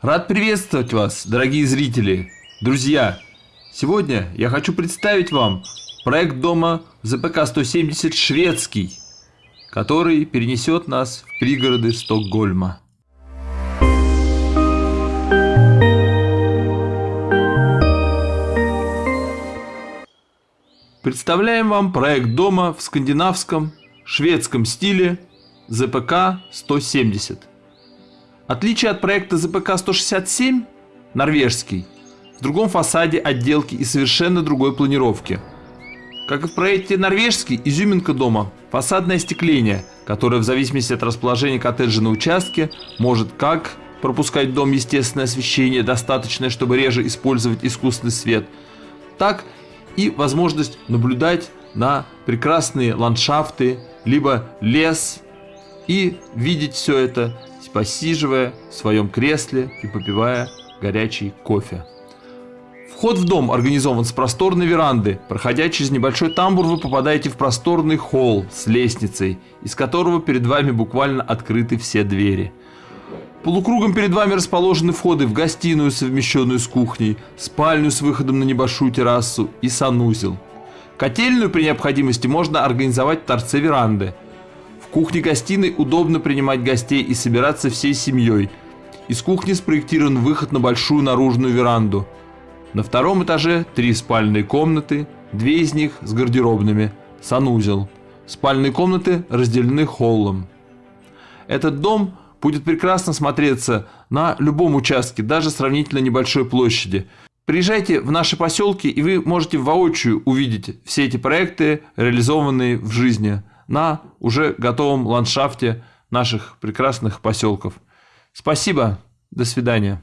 Рад приветствовать вас, дорогие зрители, друзья. Сегодня я хочу представить вам проект дома ЗПК-170 «Шведский», который перенесет нас в пригороды Стокгольма. Представляем вам проект дома в скандинавском, шведском стиле ЗПК-170. Отличие от проекта ЗПК-167, норвежский, в другом фасаде отделки и совершенно другой планировки. Как и в проекте норвежский, изюминка дома – фасадное остекление, которое в зависимости от расположения коттеджа на участке может как пропускать дом естественное освещение, достаточное, чтобы реже использовать искусственный свет, так и возможность наблюдать на прекрасные ландшафты, либо лес и видеть все это посиживая в своем кресле и попивая горячий кофе. Вход в дом организован с просторной веранды. Проходя через небольшой тамбур, вы попадаете в просторный холл с лестницей, из которого перед вами буквально открыты все двери. Полукругом перед вами расположены входы в гостиную, совмещенную с кухней, спальню с выходом на небольшую террасу и санузел. Котельную при необходимости можно организовать в торце веранды – в кухне-гостиной удобно принимать гостей и собираться всей семьей. Из кухни спроектирован выход на большую наружную веранду. На втором этаже три спальные комнаты, две из них с гардеробными, санузел. Спальные комнаты разделены холлом. Этот дом будет прекрасно смотреться на любом участке, даже сравнительно небольшой площади. Приезжайте в наши поселки, и вы можете воочию увидеть все эти проекты, реализованные в жизни на уже готовом ландшафте наших прекрасных поселков. Спасибо, до свидания.